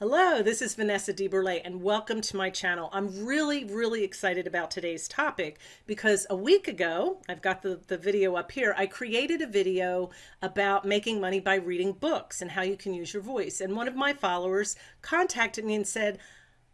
Hello, this is Vanessa DeBurle and welcome to my channel. I'm really, really excited about today's topic because a week ago, I've got the, the video up here, I created a video about making money by reading books and how you can use your voice. And one of my followers contacted me and said,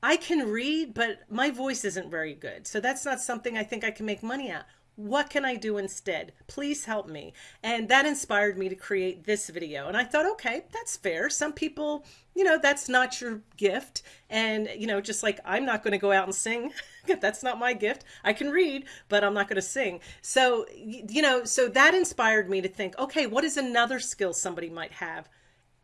I can read, but my voice isn't very good. So that's not something I think I can make money at. What can I do instead? Please help me. And that inspired me to create this video. And I thought, okay, that's fair. Some people, you know, that's not your gift. And, you know, just like I'm not going to go out and sing. that's not my gift. I can read, but I'm not going to sing. So, you know, so that inspired me to think, okay, what is another skill somebody might have?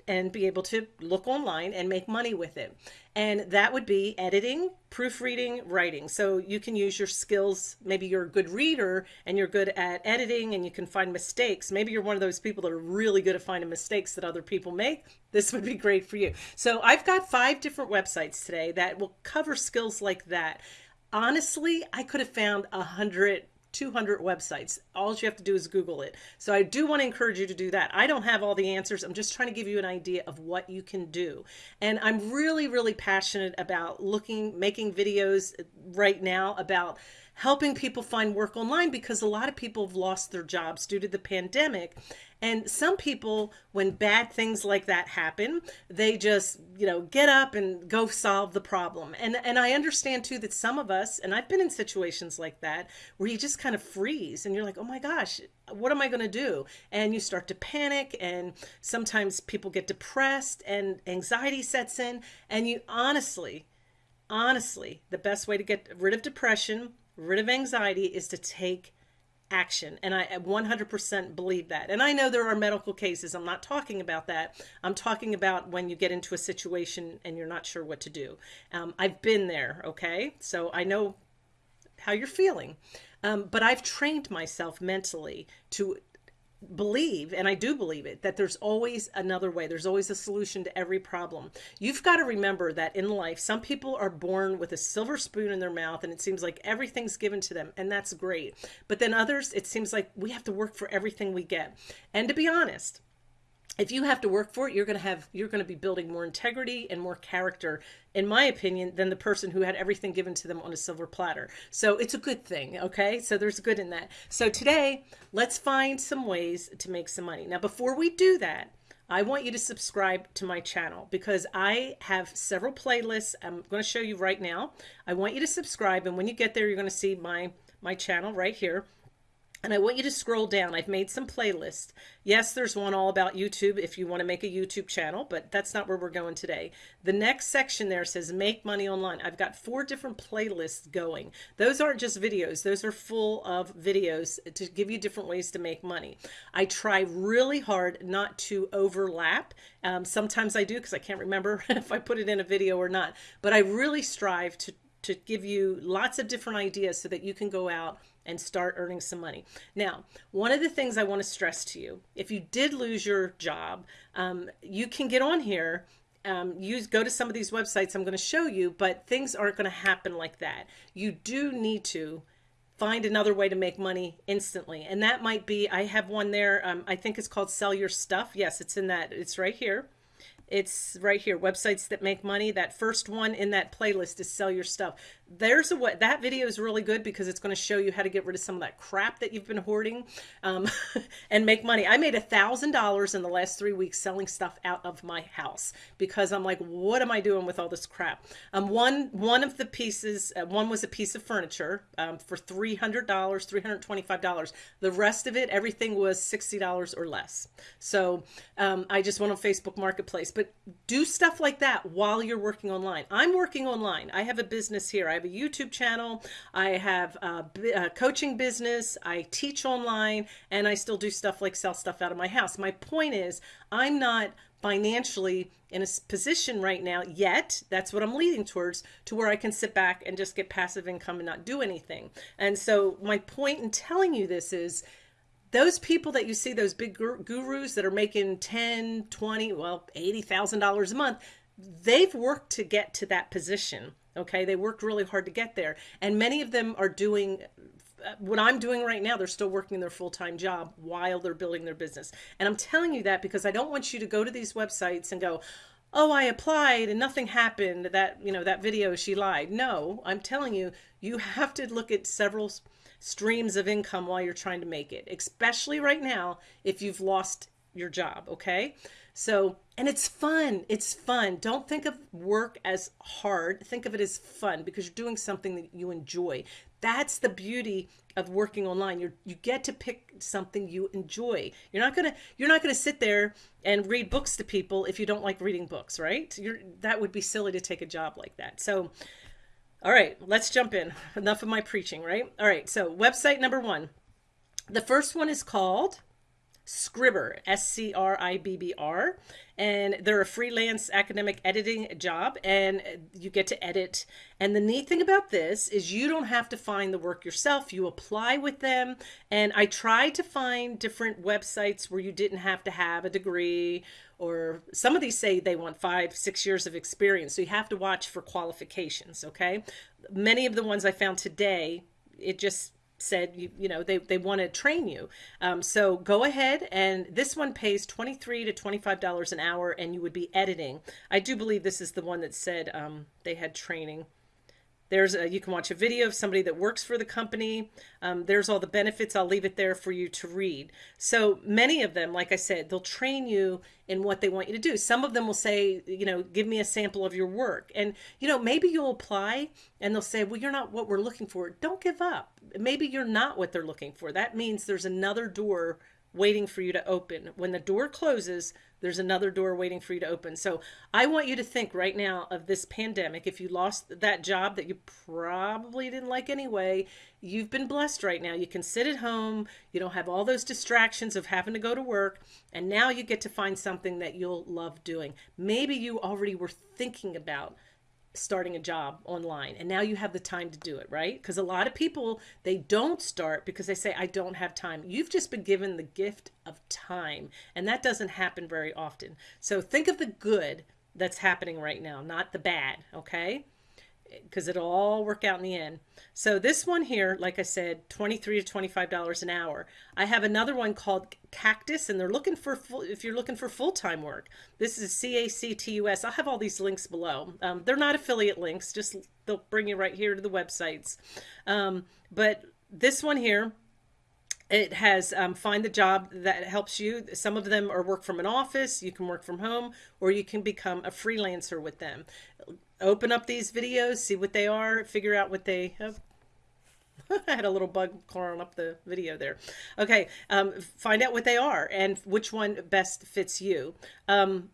And be able to look online and make money with it. And that would be editing, proofreading, writing. So you can use your skills. Maybe you're a good reader and you're good at editing and you can find mistakes. Maybe you're one of those people that are really good at finding mistakes that other people make. This would be great for you. So I've got five different websites today that will cover skills like that. Honestly, I could have found a hundred 200 websites. All you have to do is Google it. So I do want to encourage you to do that. I don't have all the answers. I'm just trying to give you an idea of what you can do. And I'm really, really passionate about looking, making videos right now about helping people find work online because a lot of people have lost their jobs due to the pandemic. And some people, when bad things like that happen, they just, you know, get up and go solve the problem. And, and I understand too that some of us, and I've been in situations like that, where you just kind of freeze and you're like, oh my gosh, what am I going to do? And you start to panic and sometimes people get depressed and anxiety sets in. And you honestly, honestly, the best way to get rid of depression rid of anxiety is to take action. And I 100% believe that. And I know there are medical cases. I'm not talking about that. I'm talking about when you get into a situation and you're not sure what to do. Um, I've been there. Okay. So I know how you're feeling. Um, but I've trained myself mentally to believe, and I do believe it, that there's always another way. There's always a solution to every problem. You've got to remember that in life, some people are born with a silver spoon in their mouth and it seems like everything's given to them, and that's great. But then others, it seems like we have to work for everything we get. And to be honest, if you have to work for it, you're going to have, you're going to be building more integrity and more character, in my opinion, than the person who had everything given to them on a silver platter. So it's a good thing. Okay. So there's good in that. So today, let's find some ways to make some money. Now, before we do that, I want you to subscribe to my channel because I have several playlists I'm going to show you right now. I want you to subscribe. And when you get there, you're going to see my, my channel right here. And I want you to scroll down. I've made some playlists. Yes, there's one all about YouTube if you want to make a YouTube channel, but that's not where we're going today. The next section there says make money online. I've got four different playlists going. Those aren't just videos. Those are full of videos to give you different ways to make money. I try really hard not to overlap. Um, sometimes I do because I can't remember if I put it in a video or not, but I really strive to, to give you lots of different ideas so that you can go out and start earning some money. Now, one of the things I want to stress to you, if you did lose your job, um, you can get on here um, use go to some of these websites I'm going to show you, but things aren't going to happen like that. You do need to find another way to make money instantly. And that might be, I have one there. Um, I think it's called sell your stuff. Yes, it's in that. It's right here. It's right here, websites that make money. That first one in that playlist is sell your stuff. There's a what that video is really good because it's going to show you how to get rid of some of that crap that you've been hoarding um, and make money. I made a thousand dollars in the last three weeks selling stuff out of my house because I'm like, what am I doing with all this crap? Um, one one of the pieces, uh, one was a piece of furniture um, for three hundred dollars, three hundred twenty-five dollars. The rest of it, everything was sixty dollars or less. So um, I just went on Facebook Marketplace but do stuff like that while you're working online. I'm working online. I have a business here. I have a YouTube channel. I have a, a coaching business. I teach online and I still do stuff like sell stuff out of my house. My point is I'm not financially in a position right now yet that's what i'm leading towards to where i can sit back and just get passive income and not do anything and so my point in telling you this is those people that you see, those big gurus that are making 10, 20, well, $80,000 a month, they've worked to get to that position. Okay. They worked really hard to get there. And many of them are doing uh, what I'm doing right now, they're still working their full-time job while they're building their business. And I'm telling you that because I don't want you to go to these websites and go, oh, I applied and nothing happened. That, you know, that video, she lied. No, I'm telling you, you have to look at several streams of income while you're trying to make it, especially right now if you've lost your job. Okay. So, and it's fun. It's fun. Don't think of work as hard. Think of it as fun because you're doing something that you enjoy. That's the beauty of working online. You you get to pick something you enjoy. You're not gonna you're not gonna sit there and read books to people if you don't like reading books, right? You're that would be silly to take a job like that. So, all right, let's jump in. Enough of my preaching, right? All right. So website number one. The first one is called Scribbr, S C R I B B R. And they're a freelance academic editing job, and you get to edit. And the neat thing about this is you don't have to find the work yourself. You apply with them. And I tried to find different websites where you didn't have to have a degree, or some of these say they want five, six years of experience. So you have to watch for qualifications, okay? Many of the ones I found today, it just said you, you know they, they want to train you. Um, so go ahead and this one pays 23 to 25 dollars an hour and you would be editing. I do believe this is the one that said um, they had training there's a, you can watch a video of somebody that works for the company. Um, there's all the benefits. I'll leave it there for you to read. So many of them, like I said, they'll train you in what they want you to do. Some of them will say, you know, give me a sample of your work. And, you know, maybe you'll apply and they'll say, well, you're not what we're looking for. Don't give up. Maybe you're not what they're looking for. That means there's another door waiting for you to open. When the door closes, there's another door waiting for you to open. So I want you to think right now of this pandemic. If you lost that job that you probably didn't like anyway, you've been blessed right now. You can sit at home. You don't have all those distractions of having to go to work. And now you get to find something that you'll love doing. Maybe you already were thinking about starting a job online and now you have the time to do it right? Because a lot of people they don't start because they say i don't have time. You've just been given the gift of time and that doesn't happen very often. So think of the good that's happening right now not the bad okay because it'll all work out in the end. So this one here, like I said, 23 to $25 an hour. I have another one called Cactus and they're looking for, full, if you're looking for full-time work, this is C-A-C-T-U-S. I'll have all these links below. Um, they're not affiliate links, just they'll bring you right here to the websites. Um, but this one here, it has um, find the job that helps you. Some of them are work from an office, you can work from home, or you can become a freelancer with them open up these videos, see what they are, figure out what they have. I had a little bug crawling up the video there. Okay, um, find out what they are and which one best fits you. Um,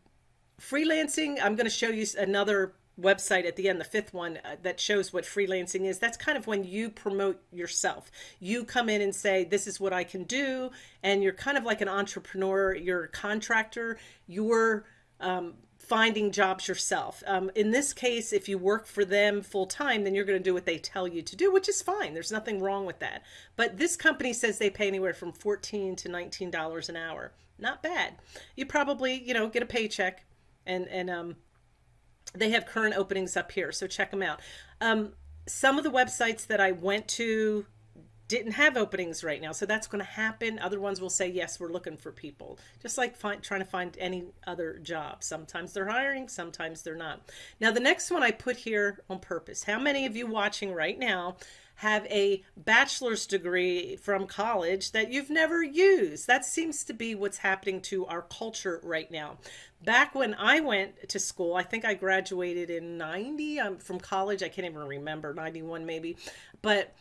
freelancing, I'm going to show you another website at the end, the fifth one uh, that shows what freelancing is. That's kind of when you promote yourself. You come in and say, this is what I can do. And you're kind of like an entrepreneur, you're a contractor, you're um, finding jobs yourself. Um, in this case, if you work for them full time, then you're going to do what they tell you to do, which is fine. There's nothing wrong with that. But this company says they pay anywhere from 14 to $19 an hour. Not bad. You probably, you know, get a paycheck and, and, um, they have current openings up here. So check them out. Um, some of the websites that I went to didn't have openings right now. So that's going to happen. Other ones will say, yes, we're looking for people. Just like find, trying to find any other job. Sometimes they're hiring, sometimes they're not. Now, the next one I put here on purpose. How many of you watching right now have a bachelor's degree from college that you've never used? That seems to be what's happening to our culture right now. Back when I went to school, I think I graduated in 90 I'm from college. I can't even remember, 91 maybe. But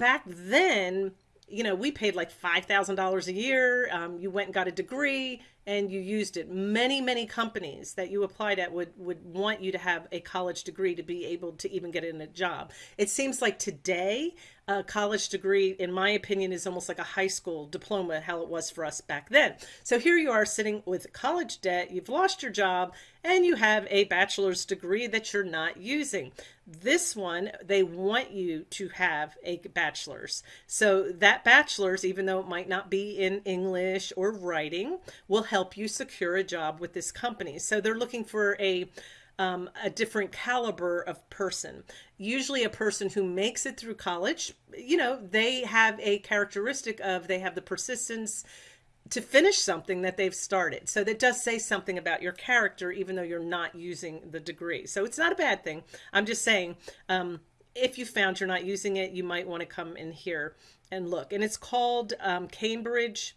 back then, you know, we paid like $5,000 a year. Um, you went and got a degree and you used it. Many, many companies that you applied at would, would want you to have a college degree to be able to even get in a job. It seems like today, a college degree, in my opinion, is almost like a high school diploma, how it was for us back then. So here you are sitting with college debt, you've lost your job, and you have a bachelor's degree that you're not using. This one, they want you to have a bachelor's. So that bachelor's, even though it might not be in English or writing, will help you secure a job with this company. So they're looking for a um, a different caliber of person. Usually a person who makes it through college, you know, they have a characteristic of they have the persistence, to finish something that they've started. So that does say something about your character, even though you're not using the degree. So it's not a bad thing. I'm just saying, um, if you found you're not using it, you might want to come in here and look. And it's called um, Cambridge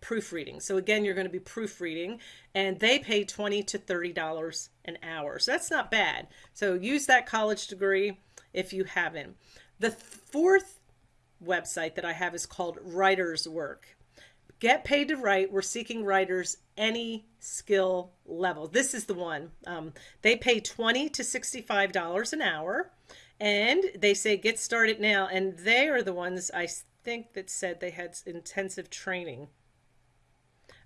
proofreading. So again, you're going to be proofreading and they pay 20 to $30 an hour. So that's not bad. So use that college degree if you haven't. The fourth website that I have is called Writer's Work. Get paid to write. We're seeking writers any skill level. This is the one. Um, they pay 20 to $65 an hour and they say get started now. And they are the ones I think that said they had intensive training.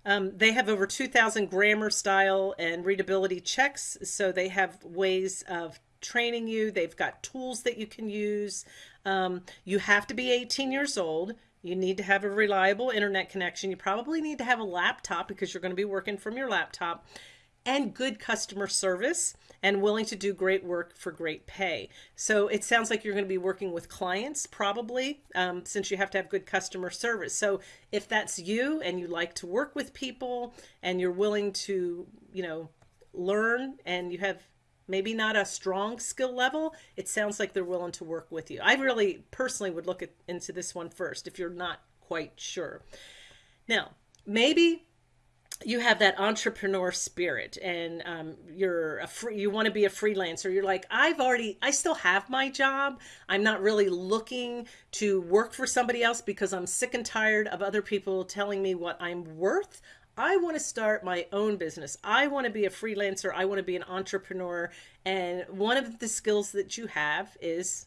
Um, they have over 2,000 grammar style and readability checks. So they have ways of training you. They've got tools that you can use. Um, you have to be 18 years old. You need to have a reliable internet connection. You probably need to have a laptop because you're going to be working from your laptop and good customer service and willing to do great work for great pay. So it sounds like you're going to be working with clients probably um, since you have to have good customer service. So if that's you and you like to work with people and you're willing to, you know, learn and you have maybe not a strong skill level, it sounds like they're willing to work with you. I really personally would look at, into this one first if you're not quite sure. Now, maybe you have that entrepreneur spirit and um, you're a free, you want to be a freelancer. You're like, I've already, I still have my job. I'm not really looking to work for somebody else because I'm sick and tired of other people telling me what I'm worth. I want to start my own business. I want to be a freelancer. I want to be an entrepreneur. And one of the skills that you have is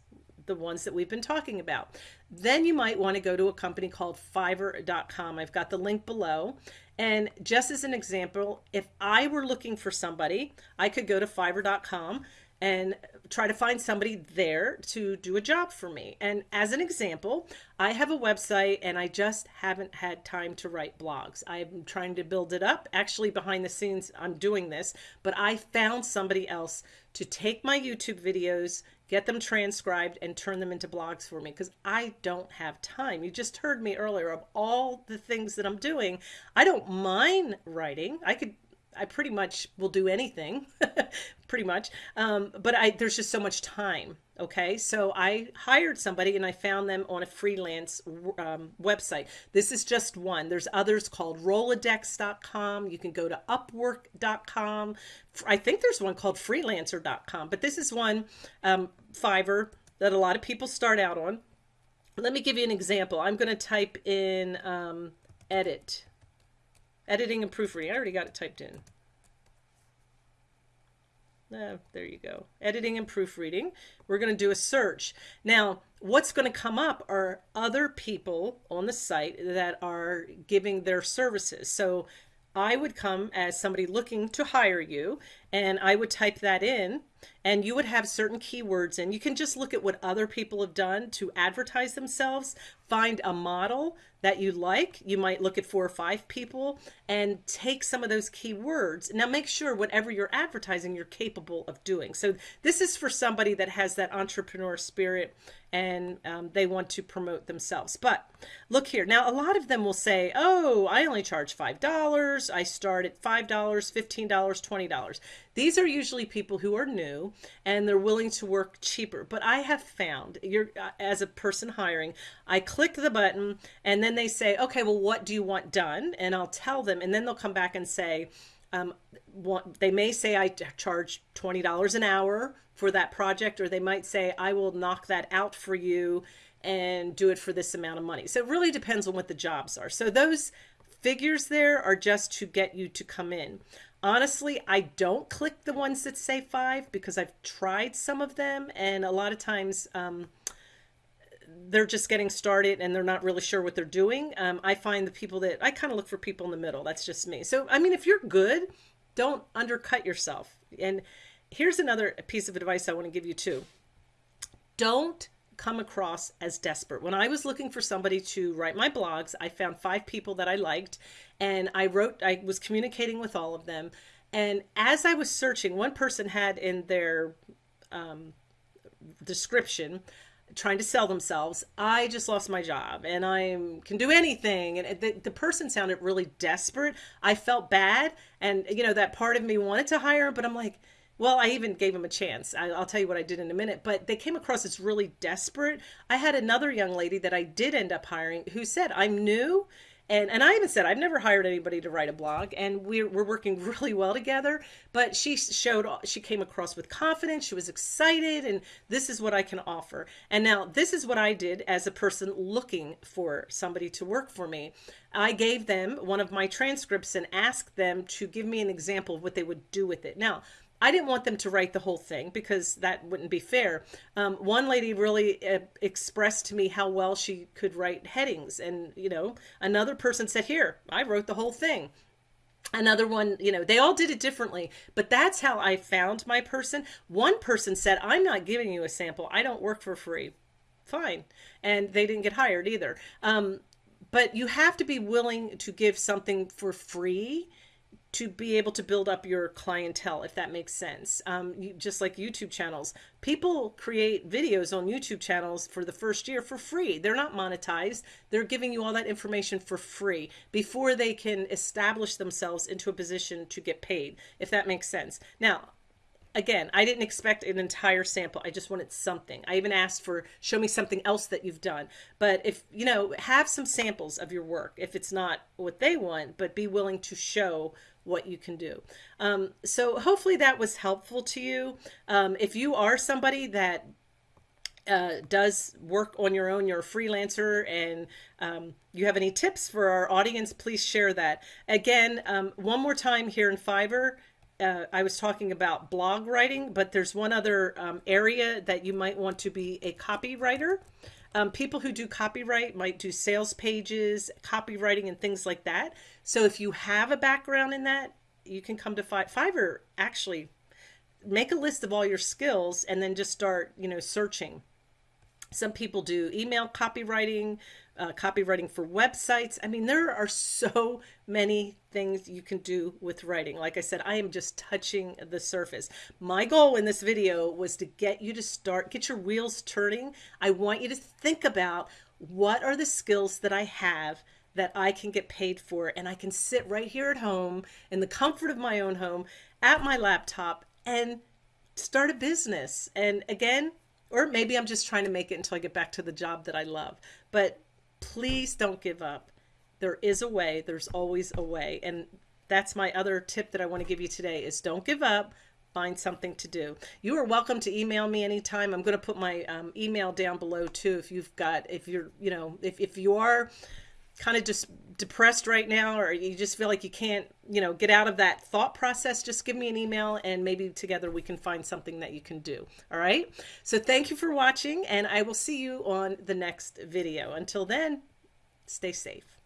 the ones that we've been talking about. Then you might want to go to a company called fiverr.com. I've got the link below. And just as an example, if I were looking for somebody, I could go to fiverr.com and try to find somebody there to do a job for me. And as an example, I have a website and I just haven't had time to write blogs. I'm trying to build it up. Actually, behind the scenes, I'm doing this, but I found somebody else to take my YouTube videos, get them transcribed, and turn them into blogs for me because I don't have time. You just heard me earlier of all the things that I'm doing. I don't mind writing. I could I pretty much will do anything, pretty much. Um, but I there's just so much time. Okay, so I hired somebody and I found them on a freelance um, website. This is just one. There's others called Rolodex.com. You can go to Upwork.com. I think there's one called Freelancer.com, but this is one um, Fiverr that a lot of people start out on. Let me give you an example. I'm going to type in um, edit Editing and proofreading. I already got it typed in. Oh, there you go. Editing and proofreading. We're going to do a search. Now, what's going to come up are other people on the site that are giving their services. So I would come as somebody looking to hire you and I would type that in and you would have certain keywords and you can just look at what other people have done to advertise themselves find a model that you like. You might look at four or five people and take some of those keywords. Now make sure whatever you're advertising, you're capable of doing. So this is for somebody that has that entrepreneur spirit and um, they want to promote themselves. But look here. Now, a lot of them will say, oh, I only charge $5. I start at $5, $15, $20. These are usually people who are new and they're willing to work cheaper. But I have found, you're uh, as a person hiring, I click the button and then they say, okay, well, what do you want done? And I'll tell them, and then they'll come back and say, um, they may say I charge $20 an hour for that project, or they might say I will knock that out for you and do it for this amount of money. So it really depends on what the jobs are. So those figures there are just to get you to come in. Honestly, I don't click the ones that say five because I've tried some of them and a lot of times um, they're just getting started and they're not really sure what they're doing. Um, I find the people that I kind of look for people in the middle. That's just me. So, I mean, if you're good, don't undercut yourself. And here's another piece of advice I want to give you too. Don't come across as desperate. When I was looking for somebody to write my blogs, I found five people that I liked and I wrote, I was communicating with all of them. And as I was searching, one person had in their um, description, trying to sell themselves i just lost my job and i can do anything and the, the person sounded really desperate i felt bad and you know that part of me wanted to hire but i'm like well i even gave him a chance I, will tell you what i did in a minute but they came across as really desperate i had another young lady that i did end up hiring who said i'm new and and I even said I've never hired anybody to write a blog, and we're we're working really well together. But she showed she came across with confidence. She was excited, and this is what I can offer. And now this is what I did as a person looking for somebody to work for me. I gave them one of my transcripts and asked them to give me an example of what they would do with it. Now, I didn't want them to write the whole thing because that wouldn't be fair. Um, one lady really uh, expressed to me how well she could write headings. And, you know, another person said, here, I wrote the whole thing. Another one, you know, they all did it differently, but that's how I found my person. One person said, I'm not giving you a sample. I don't work for free. Fine. And they didn't get hired either. Um, but you have to be willing to give something for free to be able to build up your clientele, if that makes sense. Um, you, just like YouTube channels, people create videos on YouTube channels for the first year for free. They're not monetized. They're giving you all that information for free before they can establish themselves into a position to get paid, if that makes sense. Now, again, I didn't expect an entire sample. I just wanted something. I even asked for show me something else that you've done. But if, you know, have some samples of your work if it's not what they want, but be willing to show what you can do. Um, so hopefully that was helpful to you. Um, if you are somebody that uh, does work on your own, you're a freelancer and um, you have any tips for our audience, please share that. Again, um, one more time here in Fiverr, uh, I was talking about blog writing, but there's one other um, area that you might want to be a copywriter. Um, people who do copyright might do sales pages, copywriting, and things like that. So if you have a background in that, you can come to Fiverr. Actually, make a list of all your skills and then just start, you know, searching. Some people do email copywriting, uh, copywriting for websites. I mean, there are so many things you can do with writing. Like I said, I am just touching the surface. My goal in this video was to get you to start, get your wheels turning. I want you to think about what are the skills that I have that I can get paid for and I can sit right here at home in the comfort of my own home at my laptop and start a business. And again, or maybe I'm just trying to make it until I get back to the job that I love. But please don't give up. There is a way. There's always a way. And that's my other tip that I want to give you today is don't give up. Find something to do. You are welcome to email me anytime. I'm going to put my um, email down below too. If you've got, if you're, you know, if, if you are kind of just depressed right now or you just feel like you can't you know get out of that thought process just give me an email and maybe together we can find something that you can do. All right? So thank you for watching and i will see you on the next video. Until then stay safe